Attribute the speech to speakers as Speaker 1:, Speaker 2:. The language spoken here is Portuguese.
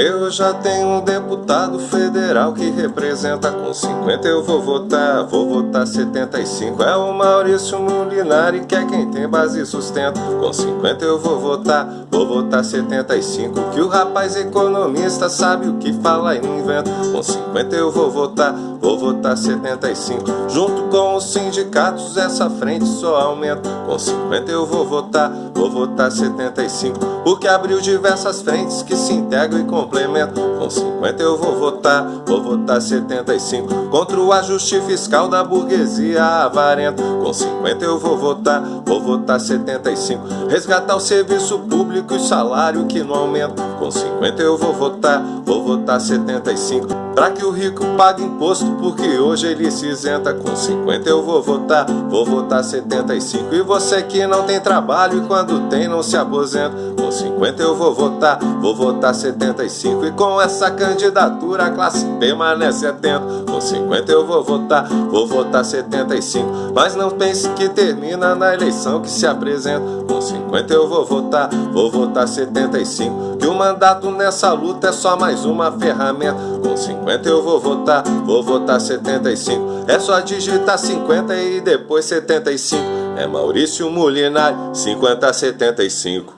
Speaker 1: Eu já tenho um deputado federal que representa com 50 eu vou votar, vou votar 75. É o Maurício Molinari que é quem tem base e sustento. Com 50 eu vou votar, vou votar 75. Que o rapaz economista sabe o que fala e não inventa. Com 50 eu vou votar, vou votar 75. Junto com os sindicatos essa frente só aumenta. Com 50 eu vou votar, vou votar 75. Porque abriu diversas frentes que se integram e complemento. Com 50 eu vou votar, vou votar 75. Contra o ajuste fiscal da burguesia avarenta. Com 50 eu vou votar, vou votar 75. Resgatar o serviço público e salário que não aumenta. Com 50 eu vou votar, vou votar 75. Pra que o rico pague imposto, porque hoje ele se isenta. Com 50 eu vou votar, vou votar 75. E você que não tem trabalho e quando tem não se aposenta. Com 50 eu vou votar, vou votar 75. E com essa candidatura a classe permanece atento. Com 50 eu vou votar, vou votar 75. Mas não pense que termina na eleição que se apresenta. Com 50 eu vou votar, vou votar 75. Que o mandato nessa luta é só mais uma ferramenta. Com 50 eu vou votar, vou votar 75. É só digitar 50 e depois 75. É Maurício Mulinari, 5075.